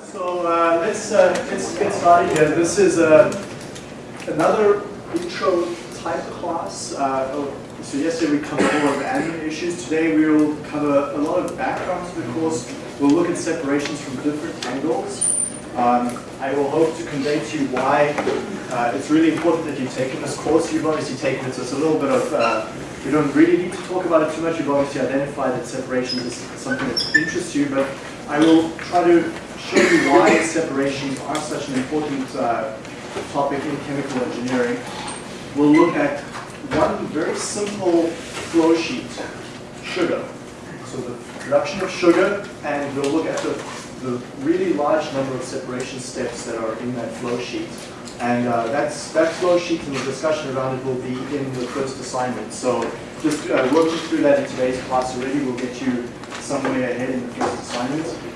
So uh, let's uh, let's get started here. This is uh, another intro type class. Oh, so yesterday we covered more of admin issues. Today we will cover a lot of background to the course. We'll look at separations from different angles. Um, I will hope to convey to you why uh, it's really important that you've taken this course. You've obviously taken it, so it's a little bit of, uh, we don't really need to talk about it too much. You've obviously identified that separations is something that interests you, but I will try to show you why separations are such an important uh, topic in chemical engineering. We'll look at one very simple flow sheet, sugar. So the production of sugar, and we'll look at the, the really large number of separation steps that are in that flow sheet. And uh, that's, that flow sheet and the discussion around it will be in the first assignment. So just uh, working through that in today's class already will get you some way ahead in the first assignment.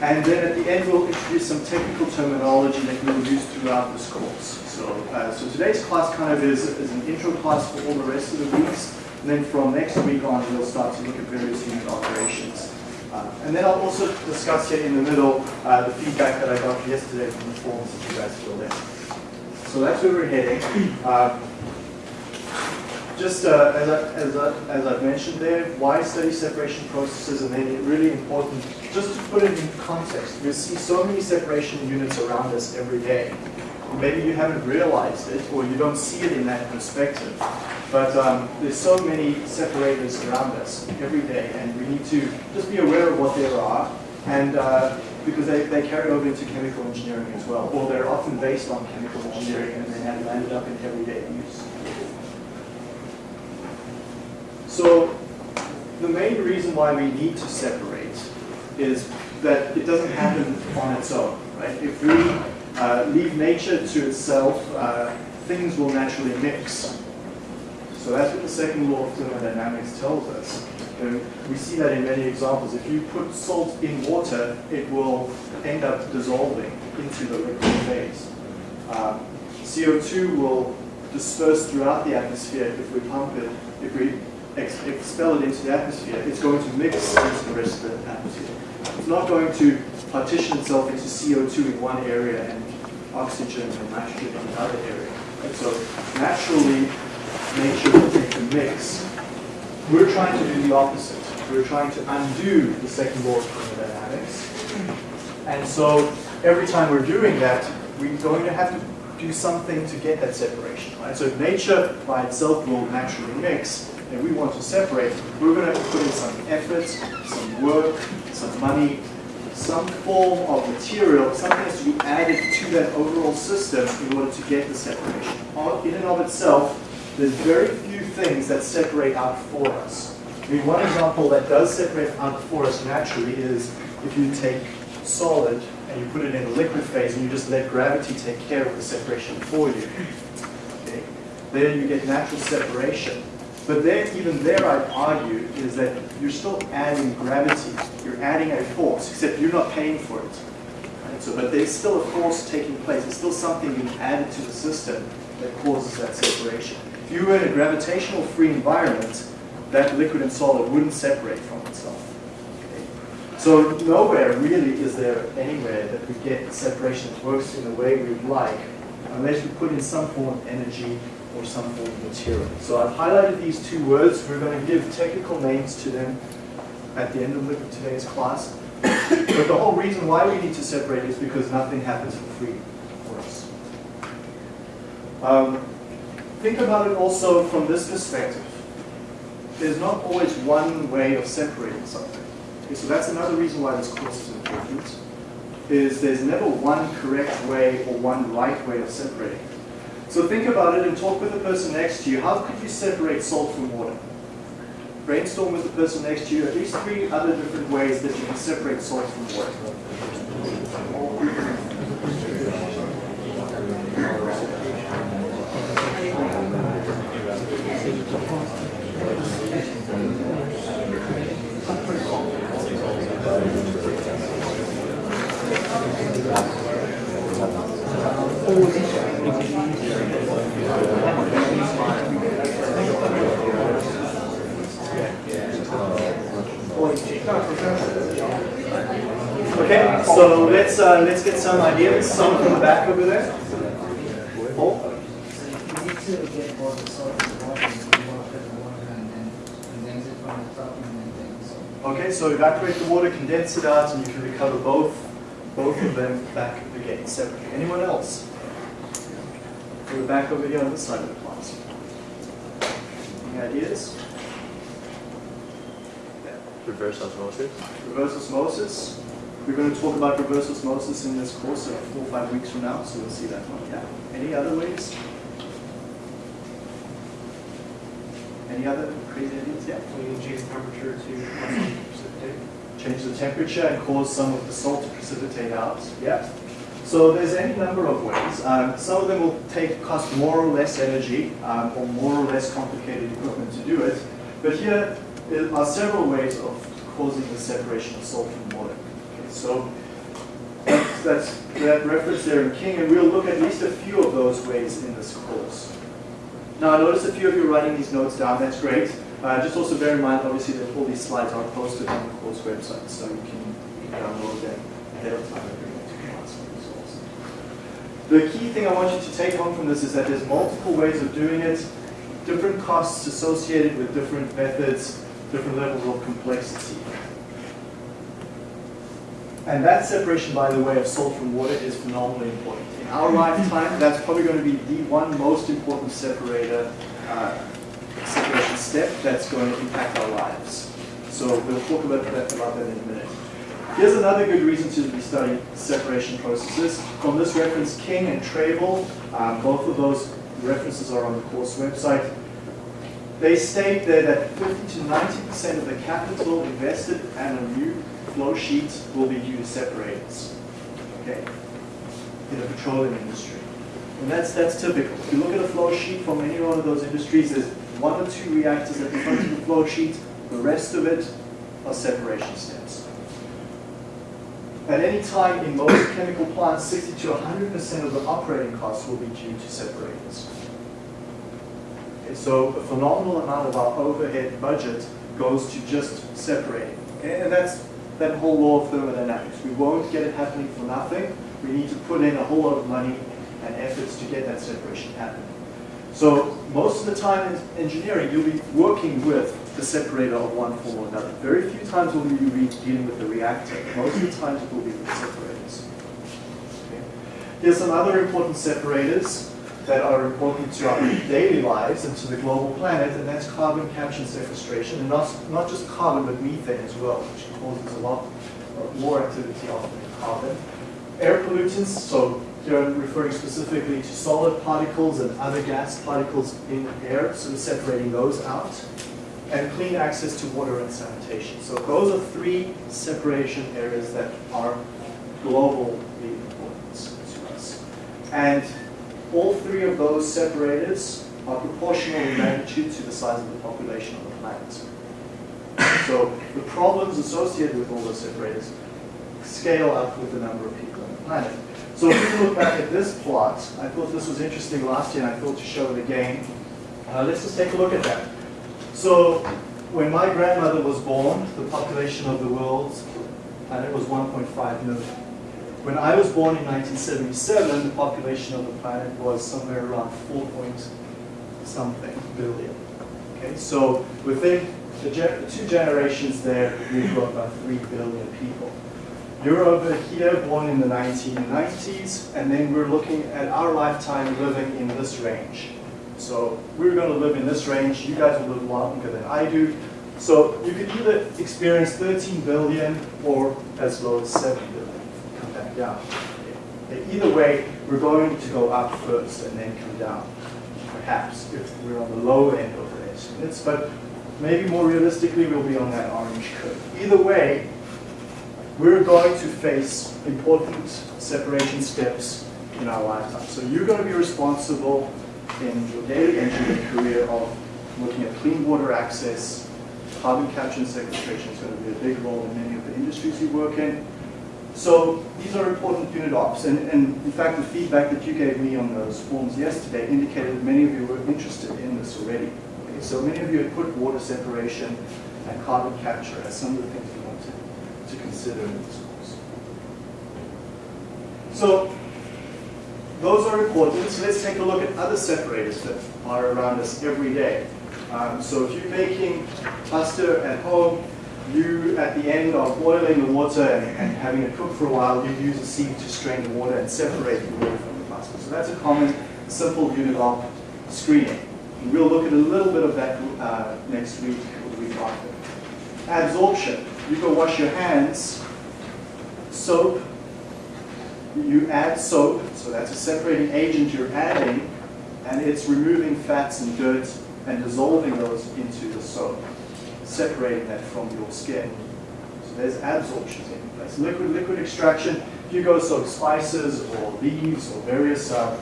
And then at the end, we'll introduce some technical terminology that we'll use throughout this course. So, uh, so today's class kind of is, is an intro class for all the rest of the weeks. And then from next week on, we'll start to look at various unit operations. Uh, and then I'll also discuss here in the middle uh, the feedback that I got yesterday from the forms that you guys filled in. So that's where we're heading. Um, just uh, as, I, as, I, as I've mentioned there, why study separation processes and then really important, just to put it in context, we see so many separation units around us every day. Maybe you haven't realized it or you don't see it in that perspective. But um, there's so many separators around us every day and we need to just be aware of what there are and uh, because they, they carry over into chemical engineering as well, or they're often based on chemical engineering and they landed up in everyday use. So the main reason why we need to separate is that it doesn't happen on its own, right? If we uh, leave nature to itself, uh, things will naturally mix. So that's what the second law of thermodynamics tells us. And we see that in many examples. If you put salt in water, it will end up dissolving into the liquid phase. Um, CO2 will disperse throughout the atmosphere if we pump it, if we ex expel it into the atmosphere, it's going to mix into the rest of the atmosphere. It's not going to partition itself into CO2 in one area and oxygen and nitrogen in another area. And so naturally, nature will take a mix. We're trying to do the opposite. We're trying to undo the second law of thermodynamics. And so every time we're doing that, we're going to have to do something to get that separation. Right? So nature by itself will naturally mix, and we want to separate, we're going to put in some effort, some work, some money, some form of material, something has to be added to that overall system in order to get the separation. In and of itself, there's very few things that separate out for us. I mean, one example that does separate out for us naturally is if you take solid and you put it in a liquid phase and you just let gravity take care of the separation for you. Okay? There you get natural separation. But then, even there, I'd argue, is that you're still adding gravity. You're adding a force, except you're not paying for it. Right? So, but there's still a force taking place. There's still something being added to the system that causes that separation. If you were in a gravitational-free environment, that liquid and solid wouldn't separate from itself. So nowhere really is there anywhere that we get separation that works in the way we'd like, unless we put in some form of energy or some form of material. So I've highlighted these two words. We're going to give technical names to them at the end of today's class. but the whole reason why we need to separate is because nothing happens for free for us. Um, think about it also from this perspective. There's not always one way of separating something. Okay, so that's another reason why this course is important, is there's never one correct way or one right way of separating. So think about it and talk with the person next to you. How could you separate salt from water? Brainstorm with the person next to you at least three other different ways that you can separate salt from water. Thank Okay, so let's uh, let's get some ideas. Someone from the back over there. Paul? You need to get both the salt and the water, and you want to put the water and then condense it from the top and then things. Okay, so evaporate the water, condense it out, and you can recover both both of them back again separately. Anyone else? We're back over here on this side of the class. Any ideas? Reverse osmosis. Reverse osmosis. We're going to talk about reverse osmosis in this course uh, four or five weeks from now, so we'll see that one. Yeah. Any other ways? Any other crazy ideas? Yeah. We change temperature to precipitate. change the temperature and cause some of the salt to precipitate out. Yeah. So there's any number of ways. Um, some of them will take cost more or less energy um, or more or less complicated equipment to do it. But here are several ways of causing the separation of salt from water. So that's, that's that reference there in King, and we'll look at least a few of those ways in this course. Now, I notice a few of you are writing these notes down. That's great. Uh, just also bear in mind, obviously, that all these slides are posted on the course website, so you can, you can download them ahead of time if you want to class results. The key thing I want you to take home from this is that there's multiple ways of doing it, different costs associated with different methods, different levels of complexity. And that separation, by the way, of salt from water is phenomenally important. In our lifetime, that's probably going to be the one most important separator, uh, separation step that's going to impact our lives. So we'll talk about that, about that in a minute. Here's another good reason to be studying separation processes. From this reference, King and Treybal, um, both of those references are on the course website. They state there that 50 to 90% of the capital invested and a new flow sheet will be due to separators. Okay? In the petroleum industry. And that's that's typical. If you look at a flow sheet from any one of those industries, there's one or two reactors at the front of the flow sheet. The rest of it are separation steps. At any time in most chemical plants, 60 to 100% of the operating costs will be due to separators. Okay, so a phenomenal amount of our overhead budget goes to just separating. And that's that whole law of thermodynamics. We won't get it happening for nothing. We need to put in a whole lot of money and efforts to get that separation happening. So most of the time in engineering, you'll be working with the separator of one form or another. Very few times will you be dealing with the reactor. Most of the times it will be with the separators. Okay. Here's some other important separators that are important to our daily lives and to the global planet, and that's carbon capture and sequestration, and not, not just carbon, but methane as well, which causes a lot more activity than carbon. Air pollutants, so here I'm referring specifically to solid particles and other gas particles in air, so separating those out. And clean access to water and sanitation. So those are three separation areas that are globally important to us. And all three of those separators are proportional in magnitude to the size of the population of the planet. So the problems associated with all those separators scale up with the number of people on the planet. So if you look back at this plot, I thought this was interesting last year and I thought to show it again. Uh, let's just take a look at that. So when my grandmother was born, the population of the world's planet was 1.5 million. When I was born in 1977, the population of the planet was somewhere around 4 point something billion. Okay, so within the, two generations there, we've got about 3 billion people. You're over here, born in the 1990s, and then we're looking at our lifetime living in this range. So we're going to live in this range. You guys will live longer than I do. So you could either experience 13 billion or as low as 7 billion. Down. Either way, we're going to go up first and then come down. Perhaps if we're on the low end of the estimates, but maybe more realistically, we'll be on that orange curve. Either way, we're going to face important separation steps in our lifetime. So you're going to be responsible in your daily engineering career of looking at clean water access, carbon capture and sequestration is going to be a big role in many of the industries you work in. So these are important unit ops, and, and in fact the feedback that you gave me on those forms yesterday indicated that many of you were interested in this already. Okay, so many of you had put water separation and carbon capture as some of the things you wanted to consider in this course. So those are important. So let's take a look at other separators that are around us every day. Um, so if you're making pasta at home, you at the end of boiling the water and, and having it cook for a while, you use a sieve to strain the water and separate the water from the pasta. So that's a common, simple unit op screening. And we'll look at a little bit of that uh, next week or the week after. Adsorption. You go wash your hands, soap, you add soap, so that's a separating agent you're adding, and it's removing fats and dirt and dissolving those into the soap, separating that from your skin. So there's adsorption taking place. Liquid, liquid extraction, if you go soak spices or leaves or various uh,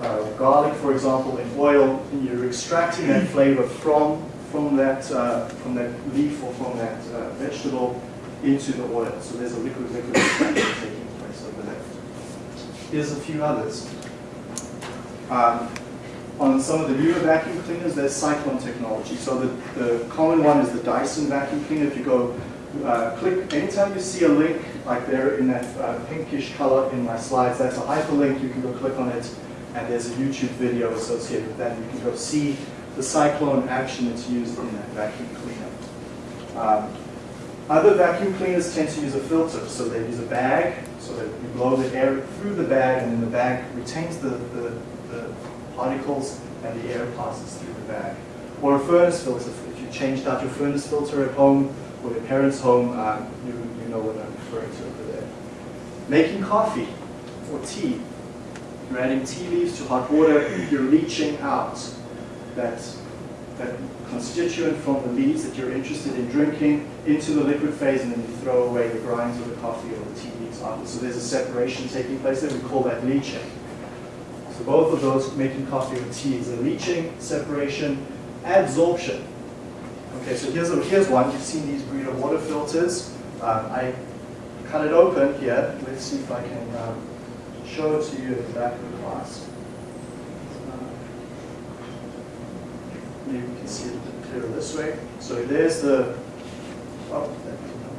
uh, garlic, for example, in oil, you're extracting that flavor from from that uh, from that leaf or from that uh, vegetable into the oil. So there's a liquid liquid extraction taking place over there. Here's a few others. Um, on some of the newer vacuum cleaners, there's cyclone technology. So the, the common one is the Dyson vacuum cleaner. If you go uh, click, anytime you see a link like there in that uh, pinkish color in my slides, that's a hyperlink. You can go click on it, and there's a YouTube video associated with that. You can go see the cyclone action that's used in that vacuum cleaner. Um, other vacuum cleaners tend to use a filter, so they use a bag, so that you blow the air through the bag, and then the bag retains the, the, the particles, and the air passes through the bag. Or a furnace filter, if you changed out your furnace filter at home, or your parents' home, um, you, you know what I'm referring to over there. Making coffee or tea. You're adding tea leaves to hot water, you're leaching out that, that constituent from the leaves that you're interested in drinking into the liquid phase and then you throw away the grinds of the coffee or the tea leaves after. So there's a separation taking place there. We call that leaching. So both of those, making coffee or tea, is a leaching, separation, adsorption. Okay, so here's, a, here's one. You've seen these Brita water filters. Um, I cut it open here. Let's see if I can um, show it to you at the back of the class. Maybe you can see it a bit clearer this way. So there's the, oh, that didn't help.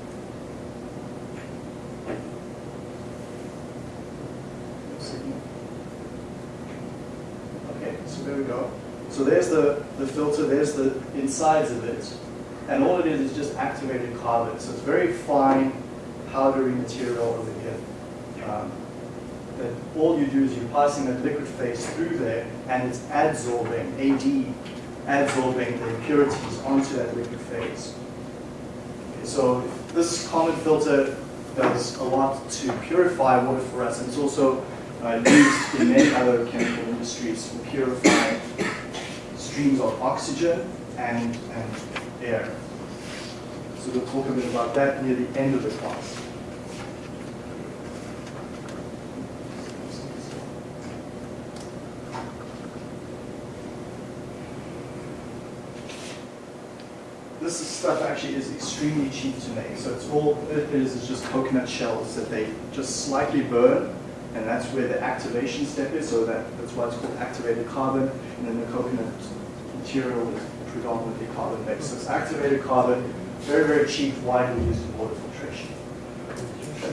No signal. Okay, so there we go. So there's the, the filter, there's the insides of it. And all it is is just activated carbon. So it's very fine, powdery material over here. Um, that all you do is you're passing that liquid phase through there and it's adsorbing, AD, adsorbing the impurities onto that liquid phase. Okay, so this common filter does a lot to purify water for us and it's also uh, used in many other chemical industries for purifying streams of oxygen and, and air. So we'll talk a bit about that near the end of the class. This stuff actually is extremely cheap to make. So it's all it is is just coconut shells that they just slightly burn, and that's where the activation step is. So that, that's why it's called activated carbon, and then the coconut material is predominantly carbon based. So it's activated carbon, very very cheap, widely used in water filtration.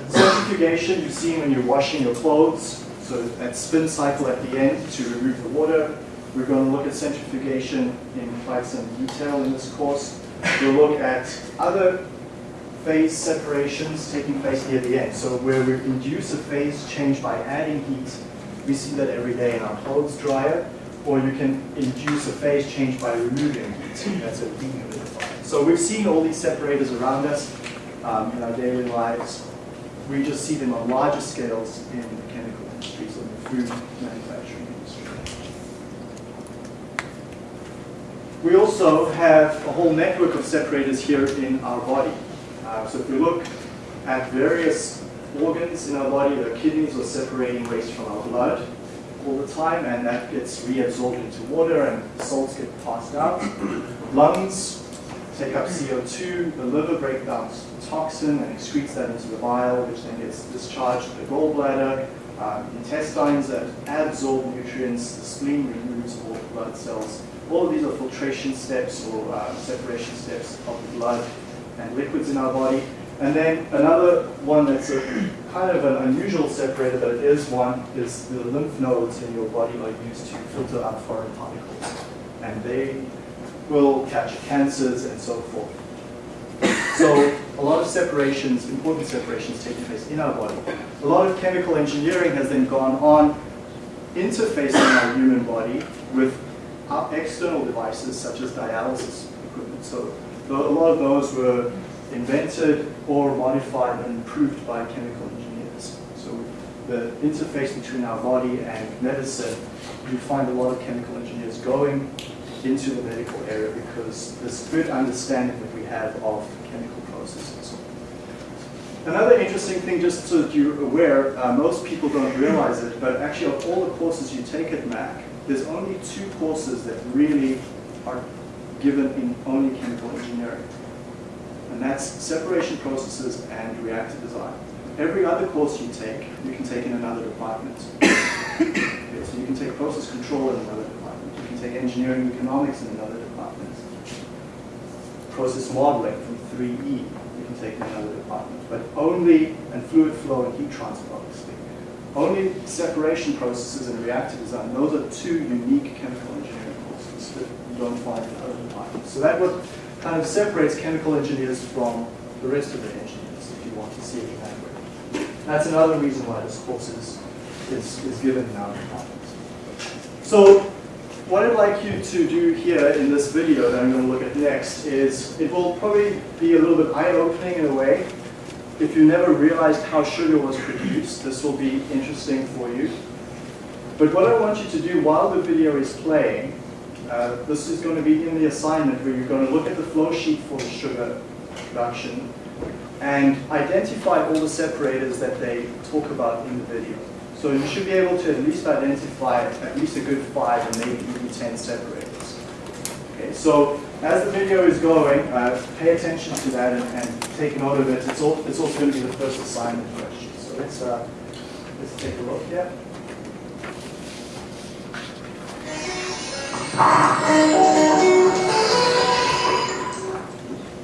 Centrifugation you see when you're washing your clothes. So that spin cycle at the end to remove the water. We're going to look at centrifugation in quite some detail in this course. We'll look at other phase separations taking place near the end. So where we induce a phase change by adding heat, we see that every day in our clothes dryer, or you can induce a phase change by removing heat. That's a dehumidifier. So we've seen all these separators around us um, in our daily lives. We just see them on larger scales in the chemical industries and the food manufacturing industry. We also have a whole network of separators here in our body. Uh, so if we look at various organs in our body, the kidneys are separating waste from our blood all the time, and that gets reabsorbed into water, and salts get passed out. Lungs take up CO2, the liver breaks down toxin and excretes that into the bile, which then gets discharged to the gallbladder. Um, intestines that absorb nutrients, the spleen removes all blood cells. All of these are filtration steps or uh, separation steps of the blood and liquids in our body. And then another one that's a kind of an unusual separator, but it is one, is the lymph nodes in your body are used to filter out foreign particles. And they will catch cancers and so forth. So a lot of separations, important separations taking place in our body. A lot of chemical engineering has then gone on interfacing our human body with external devices such as dialysis equipment. So a lot of those were invented or modified and improved by chemical engineers. So the interface between our body and medicine, you find a lot of chemical engineers going into the medical area because this good understanding that we have of chemical processes. Another interesting thing, just so that you're aware, uh, most people don't realize it, but actually of all the courses you take at Mac, there's only two courses that really are given in only chemical engineering. And that's separation processes and reactor design. Every other course you take, you can take in another department. Okay, so you can take process control in another department. You can take engineering economics in another department. Process modeling from 3E, you can take in another department. But only, and fluid flow and heat transfer, obviously. Only separation processes and reactor design, those are two unique chemical engineering courses that you don't find in other departments. So that what Uh, kind of separates chemical engineers from the rest of the engineers, if you want to see it that way. That's another reason why this course is, is, is given in our department. So what I'd like you to do here in this video that I'm going to look at next is, it will probably be a little bit eye-opening in a way. If you never realized how sugar was produced, this will be interesting for you. But what I want you to do while the video is playing, uh, this is going to be in the assignment where you're going to look at the flow sheet for the sugar production and identify all the separators that they talk about in the video. So you should be able to at least identify at least a good five and maybe even 10 separators. Okay, so as the video is going, uh, pay attention to that and, and take note of it. It's, all, it's also going to be the first assignment question. So let's, uh, let's take a look here.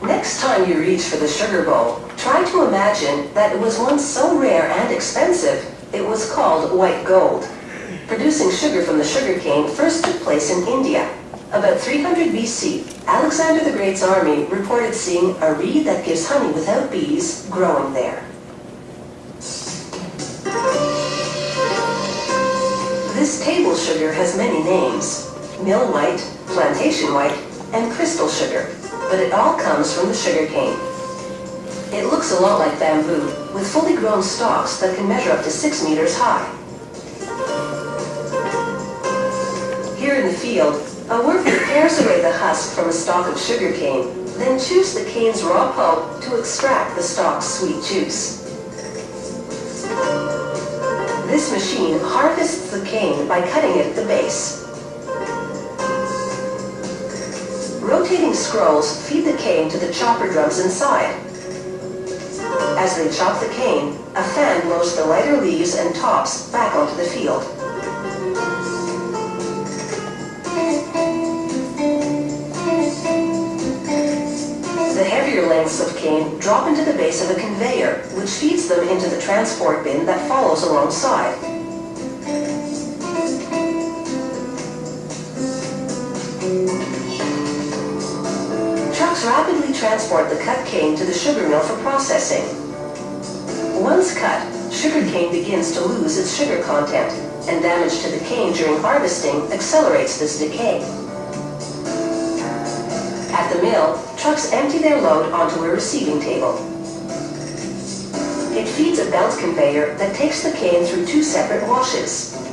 Next time you reach for the sugar bowl, try to imagine that it was once so rare and expensive, it was called white gold. Producing sugar from the sugar cane first took place in India. About 300 BC, Alexander the Great's army reported seeing a reed that gives honey without bees growing there. This table sugar has many names. Mill white, plantation white, and crystal sugar, but it all comes from the sugar cane. It looks a lot like bamboo, with fully grown stalks that can measure up to six meters high. Here in the field, a worker pares away the husk from a stalk of sugar cane, then chews the cane's raw pulp to extract the stalk's sweet juice. This machine harvests the cane by cutting it at the base. Rotating scrolls feed the cane to the chopper drums inside. As they chop the cane, a fan blows the lighter leaves and tops back onto the field. The heavier lengths of cane drop into the base of a conveyor, which feeds them into the transport bin that follows alongside. Rapidly transport the cut cane to the sugar mill for processing. Once cut, sugar cane begins to lose its sugar content, and damage to the cane during harvesting accelerates this decay. At the mill, trucks empty their load onto a receiving table. It feeds a belt conveyor that takes the cane through two separate washes.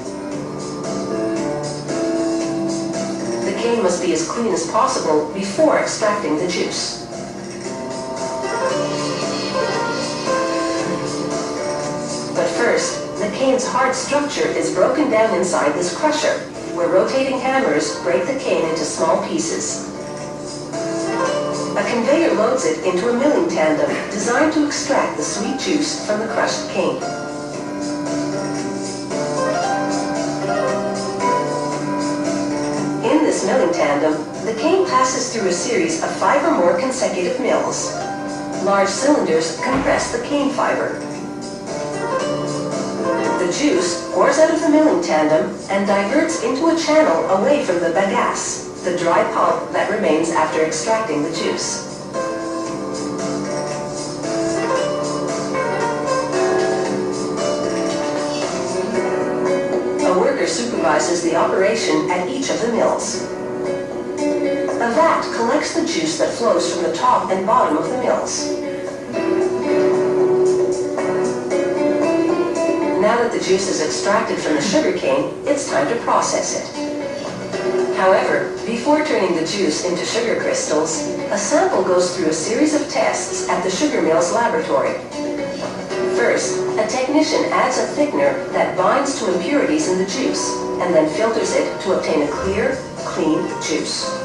Must be as clean as possible before extracting the juice. But first, the cane's hard structure is broken down inside this crusher, where rotating hammers break the cane into small pieces. A conveyor loads it into a milling tandem designed to extract the sweet juice from the crushed cane. Milling tandem, the cane passes through a series of five or more consecutive mills. Large cylinders compress the cane fiber. The juice pours out of the milling tandem and diverts into a channel away from the bagasse, the dry pulp that remains after extracting the juice. A worker supervises the operation at each of the mills. A collects the juice that flows from the top and bottom of the mills. Now that the juice is extracted from the sugarcane, it's time to process it. However, before turning the juice into sugar crystals, a sample goes through a series of tests at the sugar mill's laboratory. First, a technician adds a thickener that binds to impurities in the juice and then filters it to obtain a clear, clean juice.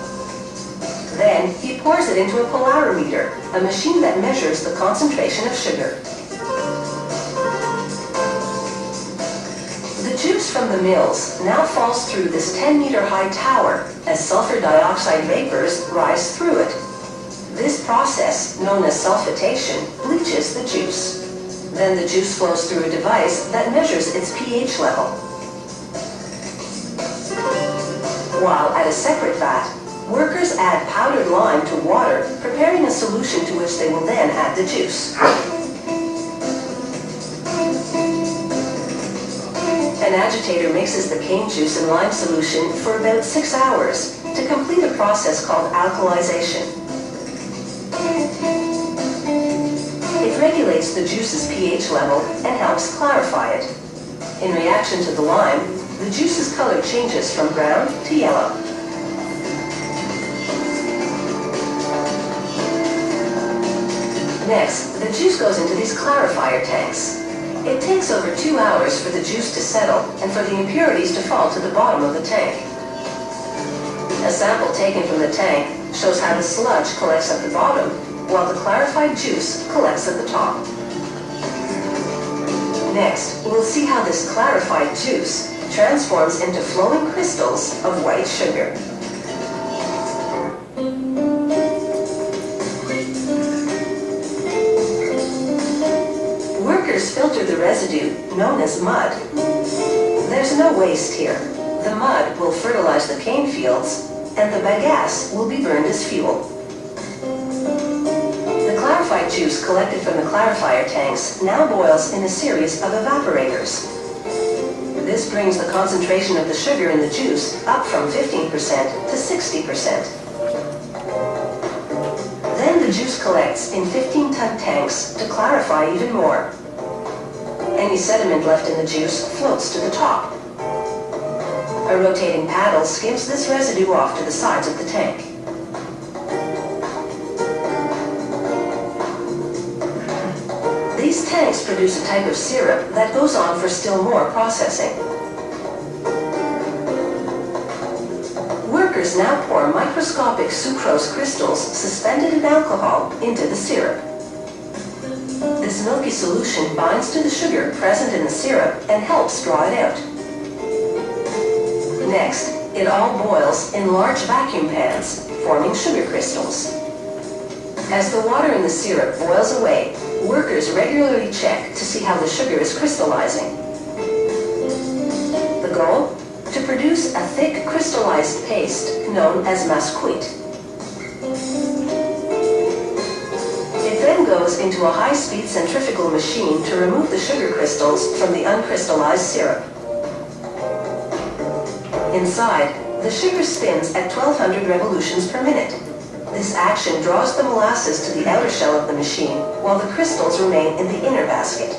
Then, he pours it into a polarimeter, a machine that measures the concentration of sugar. The juice from the mills now falls through this 10-meter-high tower as sulfur dioxide vapors rise through it. This process, known as sulfitation, bleaches the juice. Then the juice flows through a device that measures its pH level. While at a separate vat, workers add powdered lime to water, preparing a solution to which they will then add the juice. An agitator mixes the cane juice and lime solution for about six hours to complete a process called alkalization. It regulates the juice's pH level and helps clarify it. In reaction to the lime, the juice's color changes from brown to yellow. Next, the juice goes into these clarifier tanks. It takes over two hours for the juice to settle and for the impurities to fall to the bottom of the tank. A sample taken from the tank shows how the sludge collects at the bottom, while the clarified juice collects at the top. Next, we'll see how this clarified juice transforms into flowing crystals of white sugar. Workers filter the residue, known as mud. There's no waste here. The mud will fertilize the cane fields, and the bagasse will be burned as fuel. The clarified juice collected from the clarifier tanks now boils in a series of evaporators. This brings the concentration of the sugar in the juice up from 15% to 60%. Then the juice collects in 15-ton tanks to clarify even more. Any sediment left in the juice floats to the top. A rotating paddle skims this residue off to the sides of the tank. These tanks produce a type of syrup that goes on for still more processing. Workers now pour microscopic sucrose crystals suspended in alcohol into the syrup. This milky solution binds to the sugar present in the syrup and helps draw it out. Next, it all boils in large vacuum pans, forming sugar crystals. As the water in the syrup boils away, workers regularly check to see how the sugar is crystallizing. The goal? To produce a thick crystallized paste known as massecuite. Into a high-speed centrifugal machine to remove the sugar crystals from the uncrystallized syrup. Inside, the sugar spins at 1200 revolutions per minute. This action draws the molasses to the outer shell of the machine, while the crystals remain in the inner basket.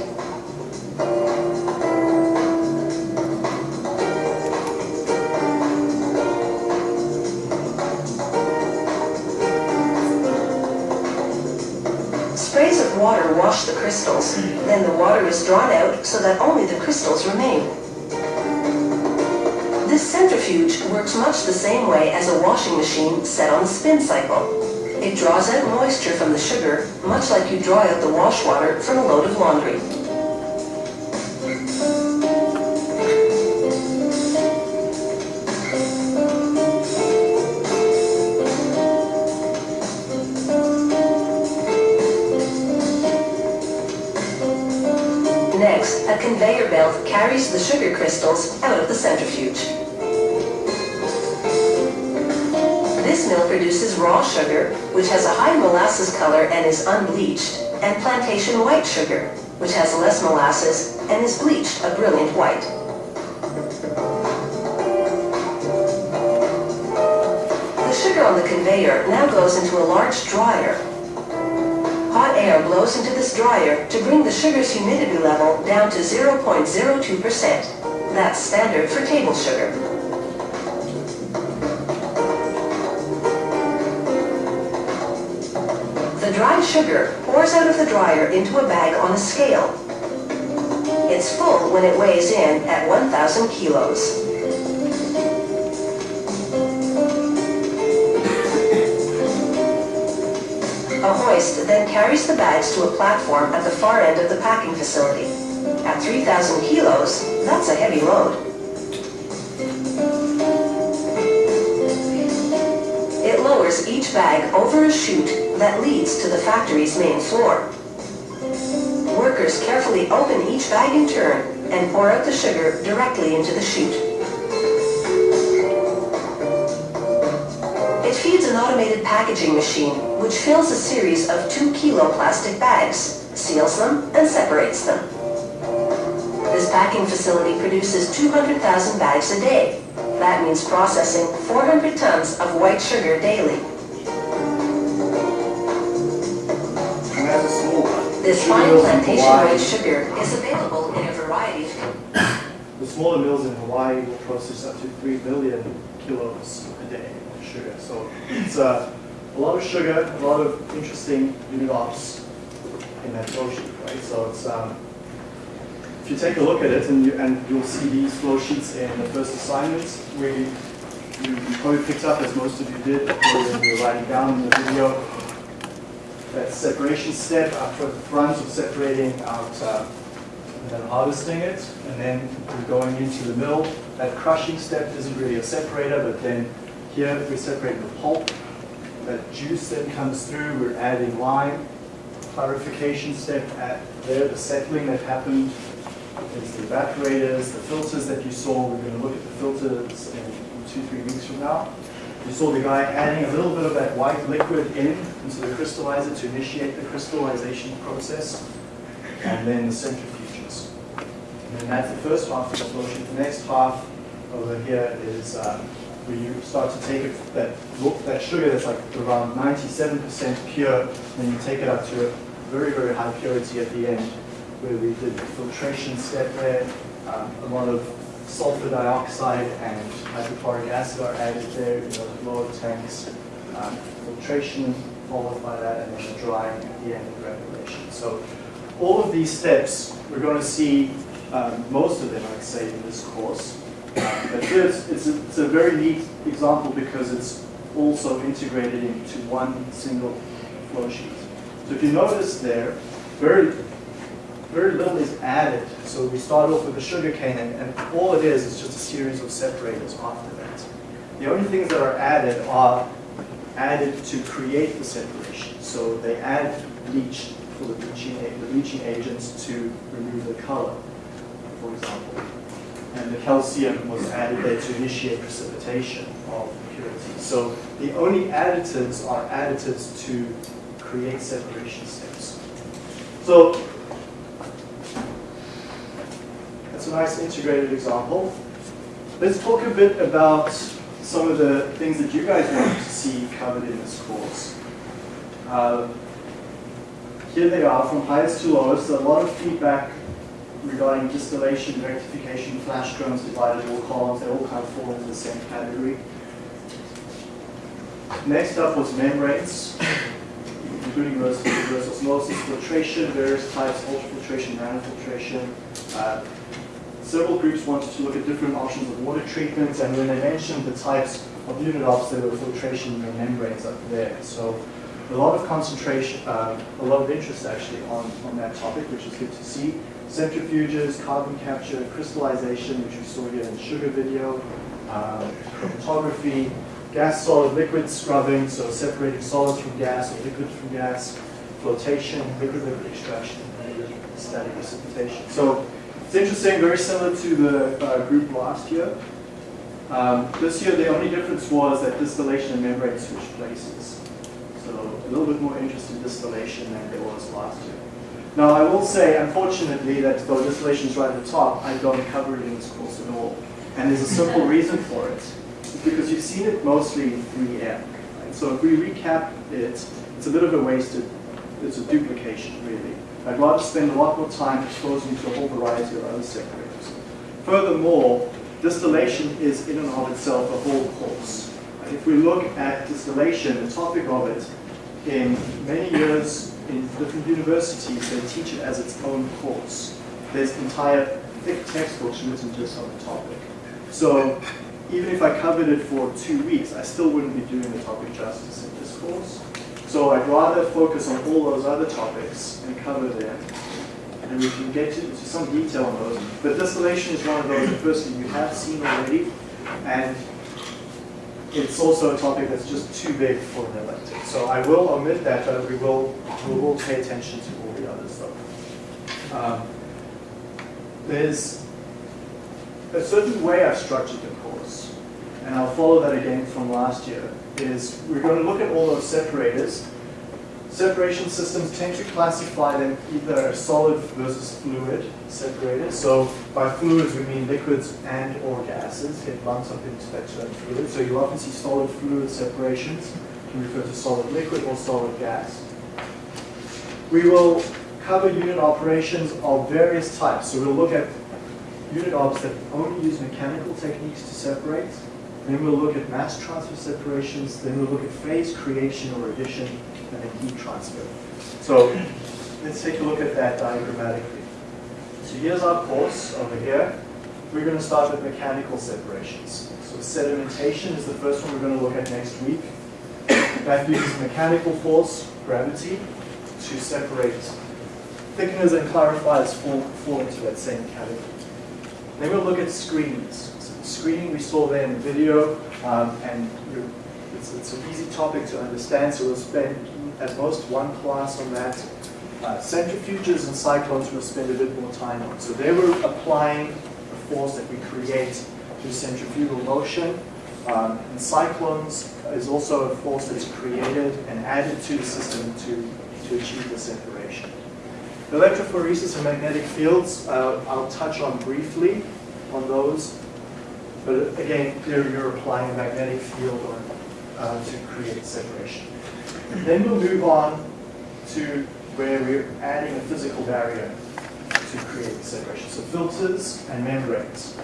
Crystals, then the water is drawn out so that only the crystals remain. This centrifuge works much the same way as a washing machine set on the spin cycle. It draws out moisture from the sugar, much like you draw out the wash water from a load of laundry. Carries the sugar crystals out of the centrifuge. This mill produces raw sugar, which has a high molasses color and is unbleached, and plantation white sugar, which has less molasses and is bleached a brilliant white. The sugar on the conveyor now goes into a large dryer. Air blows into this dryer to bring the sugar's humidity level down to 0.02%. That's standard for table sugar. The dried sugar pours out of the dryer into a bag on a scale. It's full when it weighs in at 1,000 kilos. A hoist then carries the bags to a platform at the far end of the packing facility. At 3,000 kilos, that's a heavy load. It lowers each bag over a chute that leads to the factory's main floor. Workers carefully open each bag in turn and pour out the sugar directly into the chute. It feeds an automated packaging machine, which fills a series of two kilo plastic bags, seals them, and separates them. This packing facility produces 200,000 bags a day. That means processing 400 tons of white sugar daily. And that's a small one. This fine plantation white sugar is available in a variety of The smaller mills in Hawaii will process up to 3 million kilos a day of sugar. So it's uh, a lot of sugar, a lot of interesting unit ops in that flow sheet, right? So it's, um, if you take a look at it and, you, and you'll see these flow sheets in the first assignments, we, you probably picked up, as most of you did, when you were writing down in the video, that separation step at the front of separating out uh, and then harvesting it, and then we're going into the mill. That crushing step isn't really a separator, but then here we're separating the pulp. That juice then comes through, we're adding lime. Clarification step at there, the settling that happened is the evaporators, the filters that you saw. We're going to look at the filters in two, three weeks from now. You saw the guy adding a little bit of that white liquid in into the crystallizer to initiate the crystallization process, and then the centrifuges. And then that's the first half of the sheet. The next half over here is um, where you start to take it, that, that sugar that's like around 97% pure, and you take it up to a very, very high purity at the end, where we did the filtration step there. Um, a lot of sulfur dioxide and hydrochloric acid are added there in those lower tanks. Um, filtration followed by that, and then the drying at the end of granulation. So all of these steps, we're going to see um, most of them, I'd say, in this course. This, it's a, it's a very neat example because it's also integrated into one single flow sheet. So if you notice there, very, very little is added. So we start off with the sugar cane, and, and all it is is just a series of separators after that. The only things that are added are added to create the separation. So they add bleach for the bleaching, the bleaching agents to remove the color, for example. And the calcium was added there to initiate precipitation of impurities. So the only additives are additives to create separation steps. So that's a nice integrated example. Let's talk a bit about some of the things that you guys want to see covered in this course. Uh, here they are from highest to lowest. A lot of feedback regarding distillation, rectification, flash drums, divided wall columns. They all kind of fall into the same category. Next up was membranes, including reverse osmosis, filtration, various types, ultrafiltration, nanofiltration. Uh, Several groups wanted to look at different options of water treatment, and when they mentioned the types of unit ops, there were filtration and membranes up there. So a lot of concentration, um, a lot of interest actually on, on that topic, which is good to see. Centrifuges, carbon capture, crystallization, which we saw here in the sugar video, um, chromatography, gas, solid, liquid scrubbing, so separating solids from gas or liquids from gas, flotation, liquid liquid extraction, and static precipitation. So it's interesting, very similar to the uh, group last year. Um, this year, the only difference was that distillation and membrane switched places. So a little bit more interest in distillation than there was last year. Now, I will say, unfortunately, that though distillation is right at the top, I don't cover it in this course at all. And there's a simple reason for it. It's because you've seen it mostly in 3M. Right? So if we recap it, it's a bit of a wasted, it's a duplication, really. I'd rather spend a lot more time exposing you to a whole variety of other separators. Furthermore, distillation is in and of itself a whole course. If we look at distillation, the topic of it, in many years in different universities, they teach it as its own course. There's entire thick textbooks written just on the topic. So even if I covered it for two weeks, I still wouldn't be doing the topic justice in this course. So I'd rather focus on all those other topics and cover them. And we can get into some detail on those. But distillation is one of those that firstly you have seen already, and it's also a topic that's just too big for an elective. So I will omit that, but we will, we will pay attention to all the others though. Um, there's a certain way I've structured the course, and I'll follow that again from last year, is we're going to look at all those separators. Separation systems tend to classify them either solid versus fluid separated. So by fluids we mean liquids and or gases. It lumps up into that term fluid. So you often see solid fluid separations. You refer to solid liquid or solid gas. We will cover unit operations of various types. So we'll look at unit ops that only use mechanical techniques to separate. Then we'll look at mass transfer separations. Then we'll look at phase creation or addition, and then heat transfer. So let's take a look at that diagrammatically. So here's our course over here. We're going to start with mechanical separations. So sedimentation is the first one we're going to look at next week. That uses mechanical force, gravity, to separate thickeners and clarifiers fall, fall into that same category. Then we'll look at screenings. So screening we saw there in the video, um, and it's, it's, an easy topic to understand, so we'll spend at most one class on that. Uh, centrifuges and cyclones we'll spend a bit more time on. So they were applying the force that we create through centrifugal motion. Um, and cyclones is also a force that's created and added to the system to, to achieve the separation. Electrophoresis and magnetic fields, uh, I'll touch on briefly on those. But again, here you're applying a magnetic field on, uh, to create separation. Then we'll move on to where we're adding a physical barrier to create separation. So filters and membranes.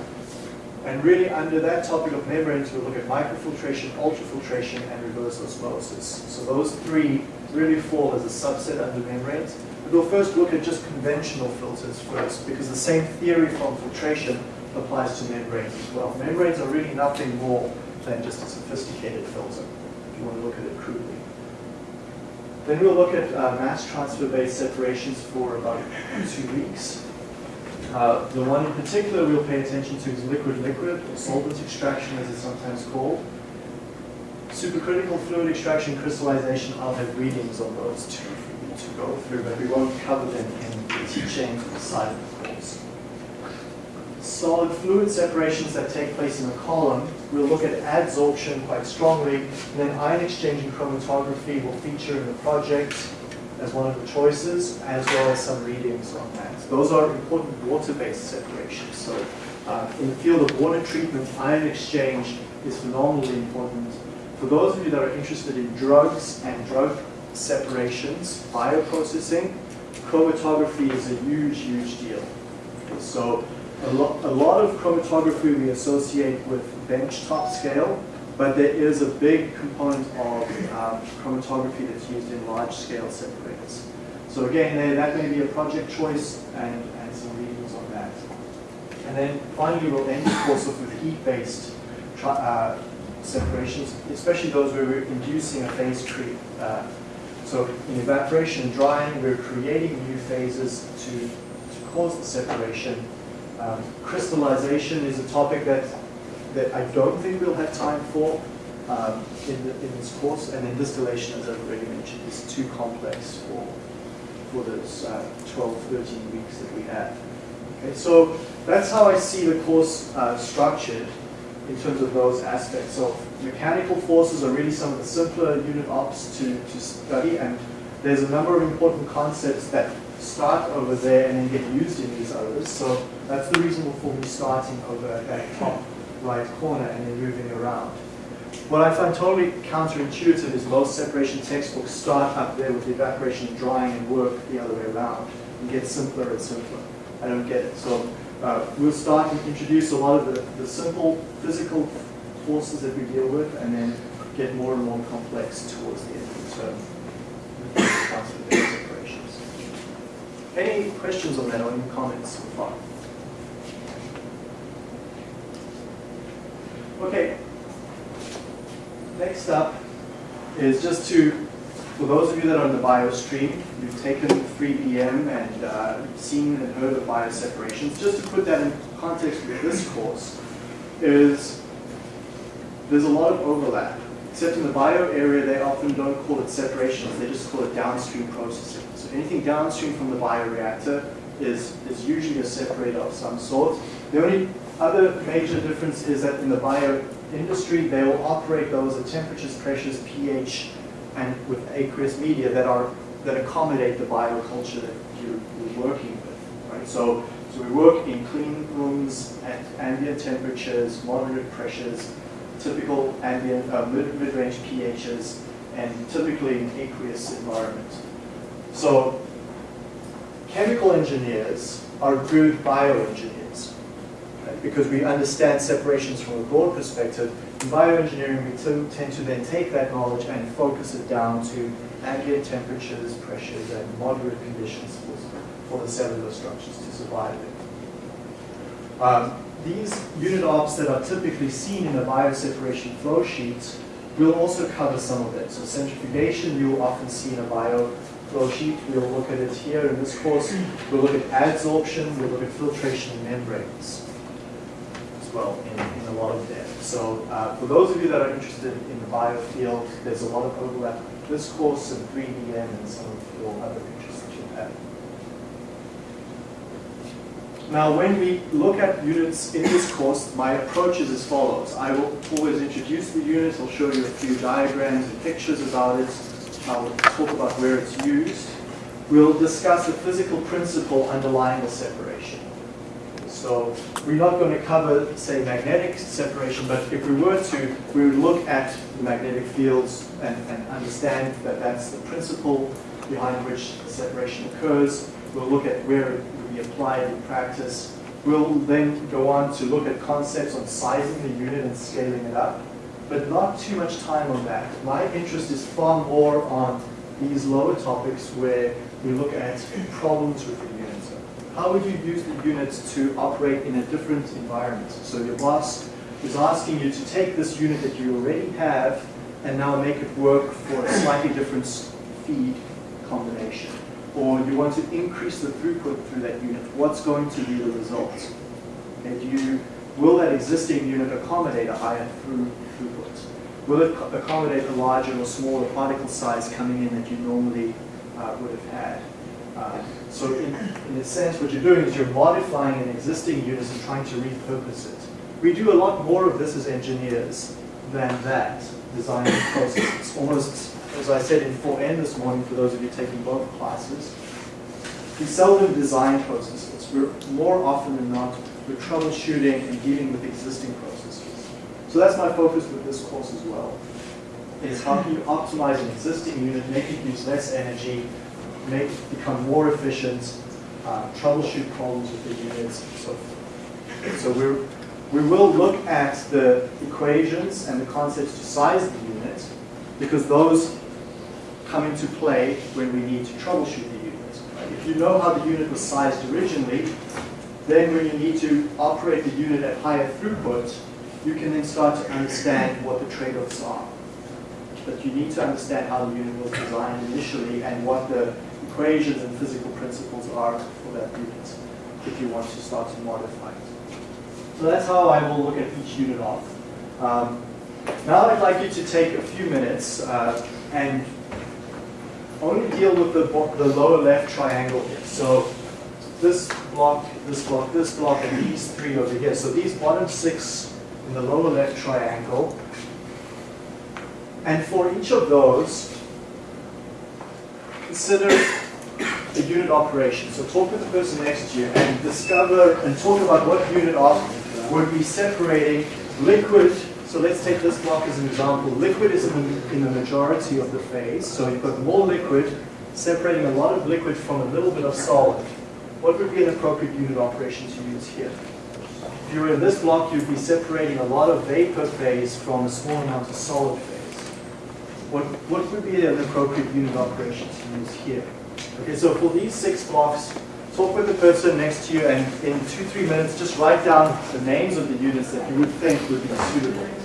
And really under that topic of membranes, we'll look at microfiltration, ultrafiltration, and reverse osmosis. So those three really fall as a subset under membranes. But we'll first look at just conventional filters first, because the same theory from filtration applies to membranes as well. Membranes are really nothing more than just a sophisticated filter, if you want to look at it crudely. Then we'll look at uh, mass transfer-based separations for about two weeks. Uh, the one in particular we'll pay attention to is liquid-liquid, or solvent extraction as it's sometimes called. Supercritical fluid extraction, crystallization, I'll have readings on those two to go through, but we won't cover them in the teaching side of the course. Solid fluid separations that take place in a column, we'll look at adsorption quite strongly, and then ion exchange and chromatography will feature in the project as one of the choices, as well as some readings on that. Those are important water-based separations. So uh, in the field of water treatment, ion exchange is phenomenally important. For those of you that are interested in drugs and drug separations, bioprocessing, chromatography is a huge, huge deal. So a, lo a lot of chromatography we associate with benchtop scale, but there is a big component of um, chromatography that's used in large scale separators. So again, that may be a project choice and, and some readings on that. And then finally, we'll end the course off with heat-based uh, separations, especially those where we're inducing a phase creep. Uh, so in evaporation and drying, we're creating new phases to, to cause the separation. Um, crystallization is a topic that, that I don't think we'll have time for um, in, the, in this course. And then distillation, as I've already mentioned, is too complex for, for those uh, 12, 13 weeks that we have. Okay, so that's how I see the course uh, structured in terms of those aspects. So mechanical forces are really some of the simpler unit ops to, to study, and there's a number of important concepts that start over there and then get used in these others. So that's the reason for me starting over at that top right corner and then moving around. What I find totally counterintuitive is most separation textbooks start up there with the evaporation and drying and work the other way around and get simpler and simpler. I don't get it. So uh, we'll start and introduce a lot of the, the simple physical forces that we deal with and then get more and more complex towards the end of the term. with the concept of separations. Any questions on that or any comments so far? Okay. Next up is just to, for those of you that are on the bio stream, you've taken 3BM and uh, seen and heard of bioseparations. Just to put that in context with this course, is there's a lot of overlap. Except in the bio area, they often don't call it separations, they just call it downstream processing. Anything downstream from the bioreactor is, is usually a separator of some sort. The only other major difference is that in the bio industry, they will operate those at temperatures, pressures, pH, and with aqueous media that are that accommodate the bioculture that you're, working with. Right? So, so we work in clean rooms at ambient temperatures, moderate pressures, typical ambient uh, mid mid-range pHs, and typically in aqueous environment. So chemical engineers are good bioengineers right? because we understand separations from a broad perspective. In bioengineering, we tend to then take that knowledge and focus it down to ambient temperatures, pressures, and moderate conditions for, the cellular structures to survive in. Um, these unit ops that are typically seen in a bioseparation flow sheet will also cover some of it. So centrifugation you will often see in a bio flow sheet. We'll look at it here in this course. We'll look at adsorption, we'll look at filtration and membranes as well in, in a lot of them. So uh, for those of you that are interested in the bio field, there's a lot of overlap with this course and 3BM and some of your other interests that you have. Now, when we look at units in this course, my approach is as follows. I will always introduce the unit, I'll show you a few diagrams and pictures about it. I will talk about where it's used. We'll discuss the physical principle underlying the separation. So we're not going to cover, say, magnetic separation, but if we were to, we would look at the magnetic fields and, and understand that that's the principle behind which separation occurs. We'll look at where it would be applied in practice. We'll then go on to look at concepts on sizing the unit and scaling it up, but not too much time on that. My interest is far more on these lower topics where we look at problems with the unit. How would you use the units to operate in a different environment? So your boss is asking you to take this unit that you already have and now make it work for a slightly different feed combination. Or you want to increase the throughput through that unit. What's going to be the result? And you, will that existing unit accommodate a higher through, throughput? Will it accommodate a larger or smaller particle size coming in that you normally uh, would have had? Uh, so in, in a sense, what you're doing is you're modifying an existing unit and trying to repurpose it. We do a lot more of this as engineers than that design process. It's almost, as I said in 4N this morning, for those of you taking both classes, we seldom design processes. We're more often than not, we're troubleshooting and dealing with existing processes. So that's my focus with this course as well, is how can you optimize an existing unit, make it use less energy, make it become more efficient, uh, troubleshoot problems with the units, and so forth. So we're, we will look at the equations and the concepts to size the unit, because those come into play when we need to troubleshoot the unit. Right? If you know how the unit was sized originally, then when you need to operate the unit at higher throughput, you can then start to understand what the trade-offs are. But you need to understand how the unit was designed initially and what the equations and physical principles are for that unit if you want to start to modify it. So that's how I will look at each unit op. Um, now I'd like you to take a few minutes uh, and only deal with the, the lower left triangle here. So this block, this block, this block, and these three over here. So these bottom six in the lower left triangle. And for each of those, consider a unit operation. So talk with the person next to you and discover and talk about what unit op would be separating liquid. So let's take this block as an example. Liquid is in the, in the majority of the phase. So you've got more liquid separating a lot of liquid from a little bit of solid. What would be an appropriate unit operation to use here? If you were in this block, you'd be separating a lot of vapor phase from a small amount of solid phase. What, what would be an appropriate unit operation to use here? Okay, so for these six blocks, talk with the person next to you and in two, three minutes, just write down the names of the units that you would think would be suitable.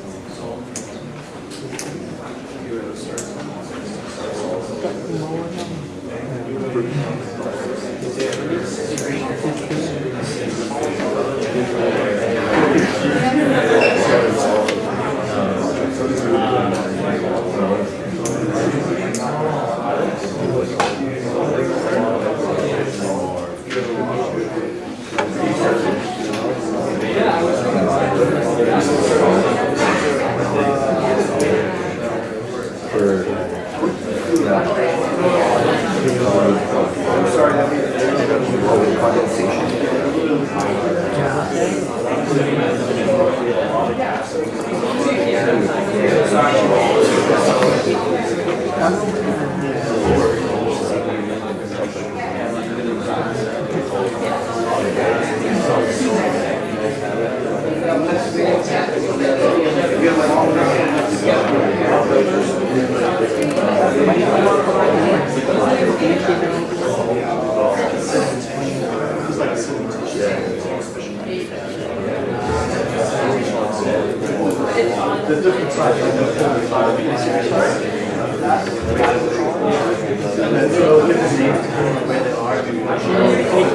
And then so give the names depending on where.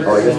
Oh, I guess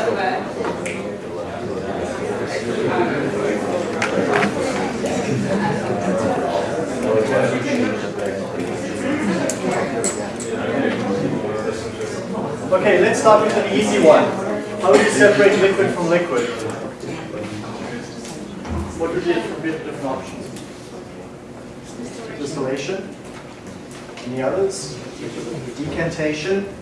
Okay, let's start with an easy one. How do you separate liquid from liquid? What would be the different options? Distillation? Any others? Decantation?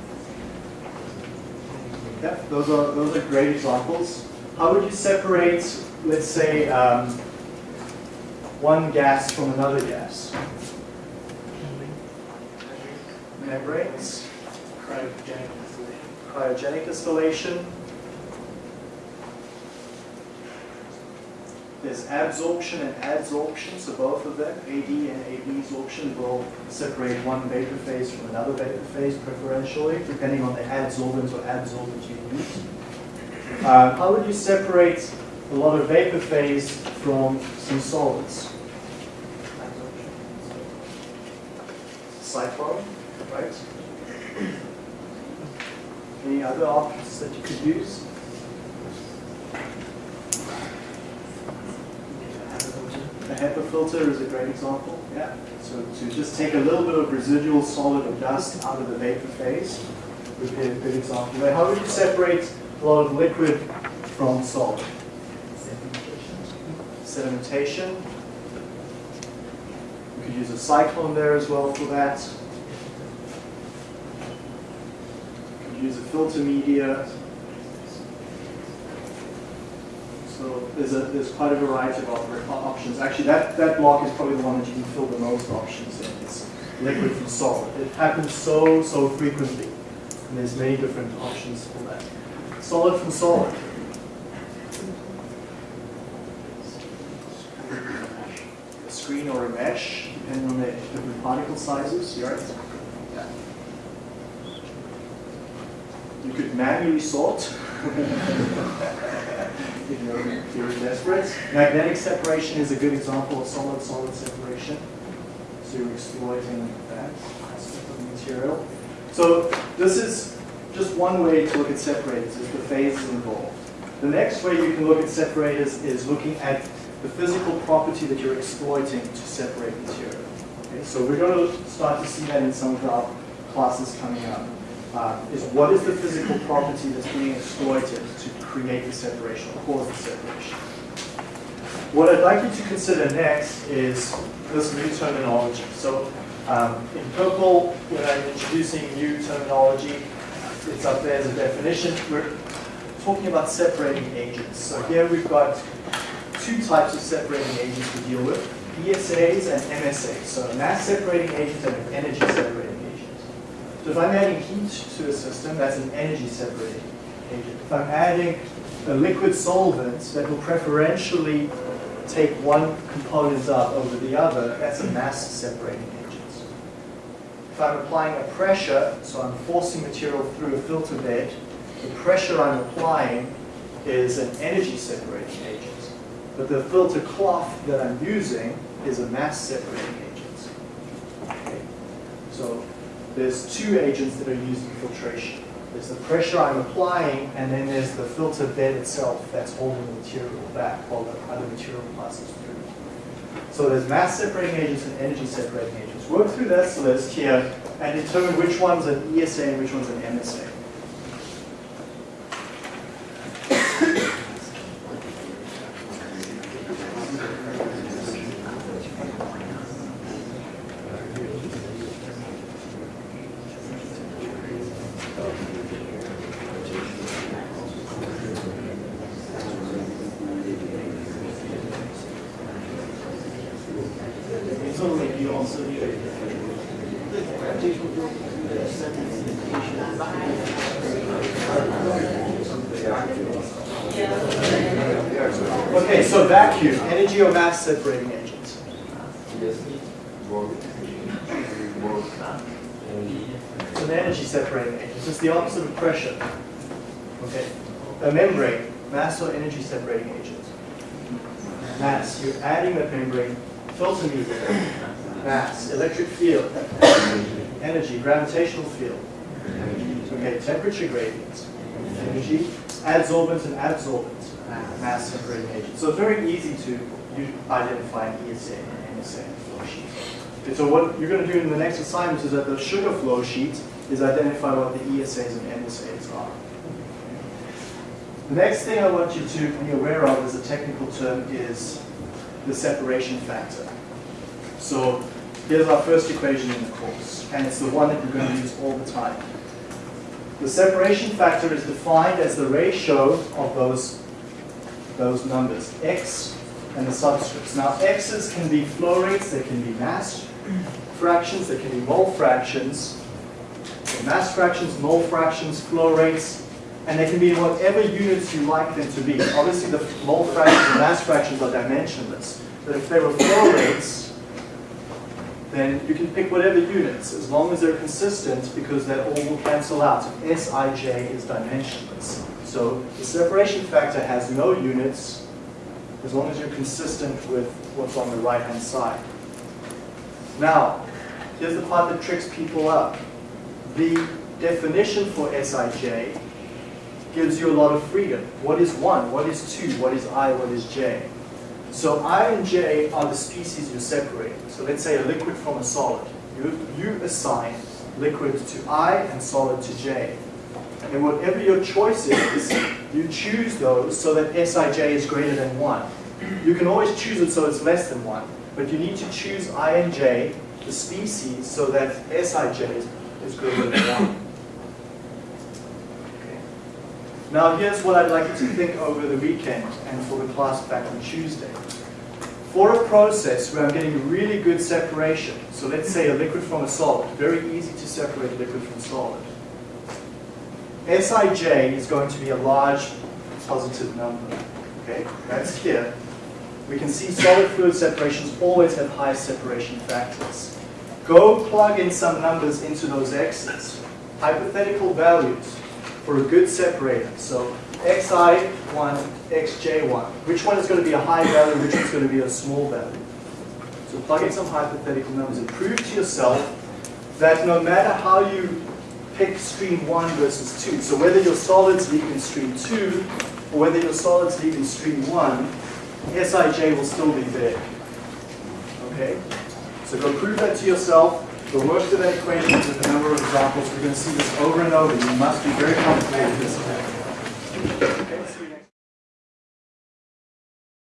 Yeah, those are those are great examples. How would you separate, let's say, um, one gas from another gas? Membranes? Cryogenic distillation. There's absorption and adsorption, so both of them, AD and AB absorption, will separate one vapor phase from another vapor phase preferentially, depending on the adsorbent or absorbent you use. Uh, how would you separate a lot of vapor phase from some solvents? Cyclone, right? Any other options that you could use? A HEPA filter is a great example, yeah. So to just take a little bit of residual solid or dust out of the vapor phase would be a good example. Now, how would you separate a lot of liquid from solid? Sedimentation. You could use a cyclone there as well for that. You could use a filter media. So there's a there's quite a variety of options. Actually, that, that block is probably the one that you can fill the most options in. It's liquid from solid. It happens so, so frequently. And there's many different options for that. Solid from solid. A screen or a mesh, depending on the different particle sizes. Right. You could manually sort. if you're, if you're desperate. Magnetic separation is a good example of solid-solid separation. So you're exploiting that aspect of the material. So this is just one way to look at separators, is the phases involved. The next way you can look at separators is looking at the physical property that you're exploiting to separate material. Okay, so we're going to start to see that in some of our classes coming up. Uh, is what is the physical property that's being exploited to create the separation or cause the separation? What I'd like you to consider next is this new terminology. So um, in purple, when I'm introducing new terminology, it's up there as a definition. We're talking about separating agents. So here we've got two types of separating agents to deal with, ESAs and MSAs. So mass separating agents and energy separating. So if I'm adding heat to a system, that's an energy separating agent. If I'm adding a liquid solvent that will preferentially take one component up over the other, that's a mass separating agent. If I'm applying a pressure, so I'm forcing material through a filter bed, the pressure I'm applying is an energy separating agent. But the filter cloth that I'm using is a mass separating agent. Okay. So there's two agents that are used in filtration. There's the pressure I'm applying, and then there's the filter bed itself that's holding the material back while the other material passes through. So there's mass separating agents and energy separating agents. Work through this list here and determine which one's an ESA and which one's an MSA. It's only you also Okay, so vacuum, energy or mass separating agents. It's an energy separating agent. It's the opposite of pressure. Okay. A membrane, mass or energy separating agent. Mass, you're adding that membrane, filter media, mass, electric field, energy, gravitational field. Okay, temperature gradient, energy, adsorbent and absorbent, mass separating agent. So it's very easy to you identify an ESA and MSA flow sheet. Okay, so what you're going to do in the next assignment is that the sugar flow sheet is identify what the ESAs and MSAs are. The next thing I want you to be aware of as a technical term is the separation factor. So here's our first equation in the course, and it's the one that we're going to use all the time. The separation factor is defined as the ratio of those, those numbers, x and the subscripts. Now x's can be flow rates, they can be mass fractions, they can be mole fractions, mass fractions, mole fractions, flow rates, and they can be whatever units you like them to be. Obviously the mole fractions and mass fractions are dimensionless, but if they were flow rates, then you can pick whatever units, as long as they're consistent, because they all will cancel out. Sij is dimensionless. So the separation factor has no units, as long as you're consistent with what's on the right-hand side. Now, here's the part that tricks people up. The definition for Sij gives you a lot of freedom. What is 1? What is 2? What is i? What is j? So I and J are the species you're separating. So let's say a liquid from a solid. You, you assign liquid to I and solid to J. And whatever your choice is, you choose those so that Sij is greater than 1. You can always choose it so it's less than 1, but you need to choose I and J, the species, so that Sij is, is greater than 1. Okay. Now here's what I'd like you to think over the weekend and for the class back on Tuesday. For a process where I'm getting really good separation, so let's say a liquid from a solid, very easy to separate liquid from solid. Sij is going to be a large positive number. Okay, that's here. We can see solid fluid separations always have high separation factors. Go plug in some numbers into those x's. Hypothetical values for a good separator. So xi1, xj1. Which one is going to be a high value, which one's going to be a small value? So plug in some hypothetical numbers and prove to yourself that no matter how you pick stream 1 versus 2, so whether your solids leak in stream 2 or whether your solids leak in stream 1, Sij will still be big. Okay? So go prove that to yourself. Go work through that equation with a number of examples. We're going to see this over and over. You must be very comfortable with this. Okay?